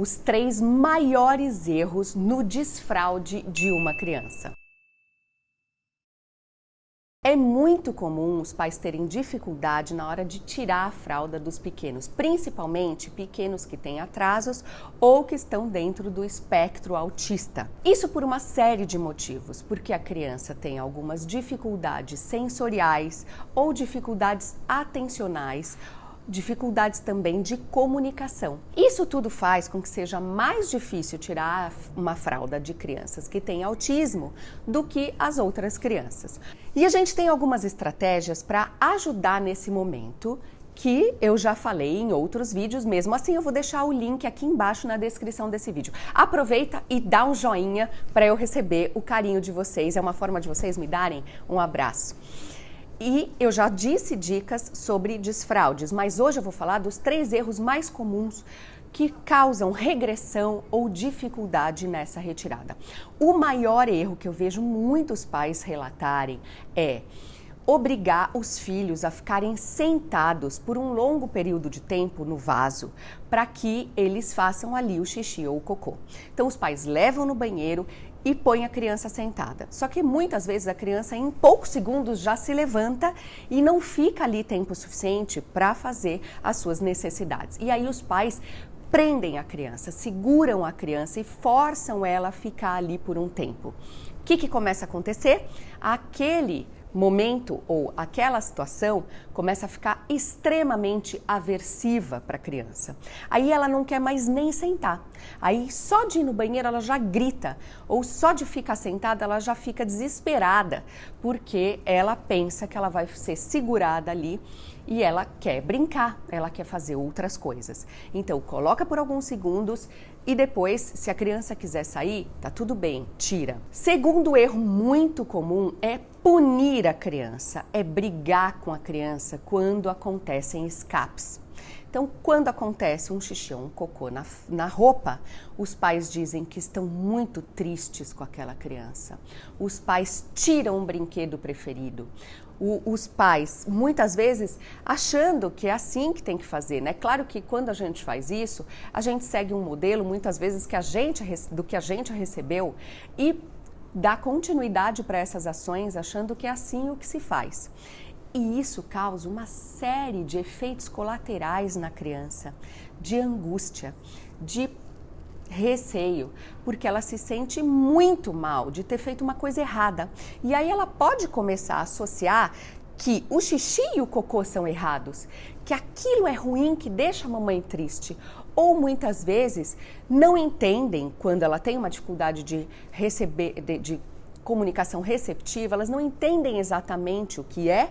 os três maiores erros no desfraude de uma criança. É muito comum os pais terem dificuldade na hora de tirar a fralda dos pequenos, principalmente pequenos que têm atrasos ou que estão dentro do espectro autista. Isso por uma série de motivos, porque a criança tem algumas dificuldades sensoriais ou dificuldades atencionais dificuldades também de comunicação. Isso tudo faz com que seja mais difícil tirar uma fralda de crianças que têm autismo do que as outras crianças. E a gente tem algumas estratégias para ajudar nesse momento que eu já falei em outros vídeos, mesmo assim eu vou deixar o link aqui embaixo na descrição desse vídeo. Aproveita e dá um joinha para eu receber o carinho de vocês, é uma forma de vocês me darem um abraço. E eu já disse dicas sobre desfraudes, mas hoje eu vou falar dos três erros mais comuns que causam regressão ou dificuldade nessa retirada. O maior erro que eu vejo muitos pais relatarem é obrigar os filhos a ficarem sentados por um longo período de tempo no vaso para que eles façam ali o xixi ou o cocô. Então os pais levam no banheiro e põe a criança sentada. Só que muitas vezes a criança em poucos segundos já se levanta e não fica ali tempo suficiente para fazer as suas necessidades. E aí os pais prendem a criança, seguram a criança e forçam ela a ficar ali por um tempo. O que, que começa a acontecer? Aquele momento ou aquela situação começa a ficar extremamente aversiva para a criança. Aí ela não quer mais nem sentar. Aí só de ir no banheiro ela já grita, ou só de ficar sentada ela já fica desesperada, porque ela pensa que ela vai ser segurada ali e ela quer brincar, ela quer fazer outras coisas. Então, coloca por alguns segundos e depois, se a criança quiser sair, tá tudo bem, tira. Segundo erro muito comum é punir a criança, é brigar com a criança quando acontecem escapes. Então, quando acontece um xixi ou um cocô na, na roupa, os pais dizem que estão muito tristes com aquela criança. Os pais tiram um brinquedo preferido. O, os pais, muitas vezes, achando que é assim que tem que fazer, né? Claro que quando a gente faz isso, a gente segue um modelo, muitas vezes, que a gente, do que a gente recebeu e dá continuidade para essas ações, achando que é assim o que se faz. E isso causa uma série de efeitos colaterais na criança, de angústia, de receio, porque ela se sente muito mal de ter feito uma coisa errada. E aí ela pode começar a associar que o xixi e o cocô são errados, que aquilo é ruim, que deixa a mamãe triste. Ou muitas vezes não entendem quando ela tem uma dificuldade de receber, de, de comunicação receptiva, elas não entendem exatamente o que é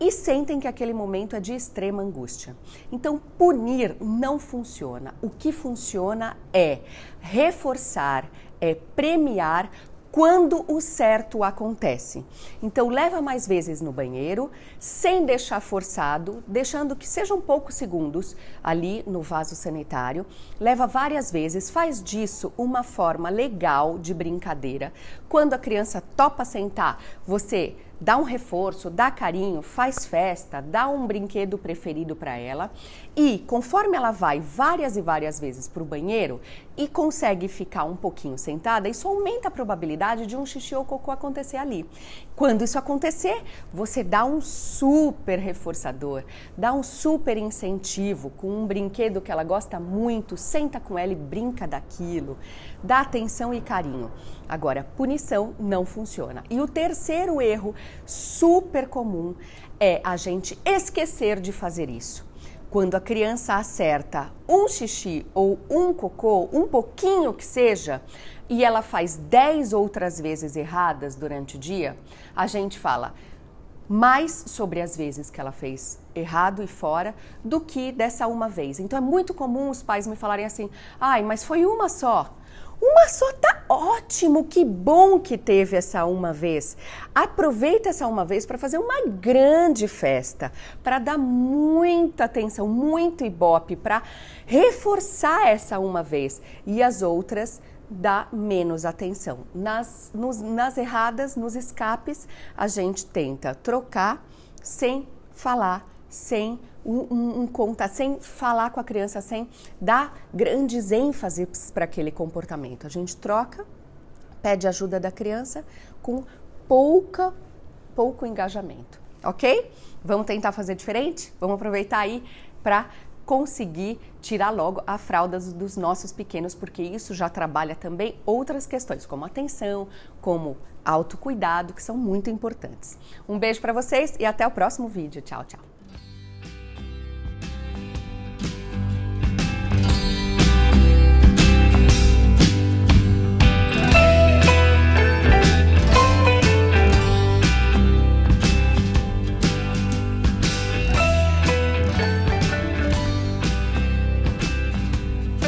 e sentem que aquele momento é de extrema angústia. Então, punir não funciona. O que funciona é reforçar, é premiar quando o certo acontece. Então, leva mais vezes no banheiro, sem deixar forçado, deixando que sejam poucos segundos ali no vaso sanitário. Leva várias vezes, faz disso uma forma legal de brincadeira. Quando a criança topa sentar, você dá um reforço, dá carinho, faz festa, dá um brinquedo preferido para ela e conforme ela vai várias e várias vezes para o banheiro e consegue ficar um pouquinho sentada, isso aumenta a probabilidade de um xixi ou cocô acontecer ali. Quando isso acontecer, você dá um super reforçador, dá um super incentivo com um brinquedo que ela gosta muito, senta com ela e brinca daquilo, dá atenção e carinho. Agora, punição não funciona. E o terceiro erro super comum é a gente esquecer de fazer isso. Quando a criança acerta um xixi ou um cocô, um pouquinho que seja, e ela faz 10 outras vezes erradas durante o dia, a gente fala mais sobre as vezes que ela fez errado e fora do que dessa uma vez. Então é muito comum os pais me falarem assim: ai, mas foi uma só. Uma só tá ótimo, que bom que teve essa uma vez. Aproveita essa uma vez para fazer uma grande festa, para dar muita atenção, muito ibope, para reforçar essa uma vez e as outras dá menos atenção. Nas, nos, nas erradas, nos escapes, a gente tenta trocar sem falar, sem um, um contato, sem falar com a criança, sem dar grandes ênfases para aquele comportamento. A gente troca, pede ajuda da criança com pouca, pouco engajamento, ok? Vamos tentar fazer diferente? Vamos aproveitar aí para conseguir tirar logo a fralda dos nossos pequenos, porque isso já trabalha também outras questões, como atenção, como autocuidado, que são muito importantes. Um beijo para vocês e até o próximo vídeo. Tchau, tchau.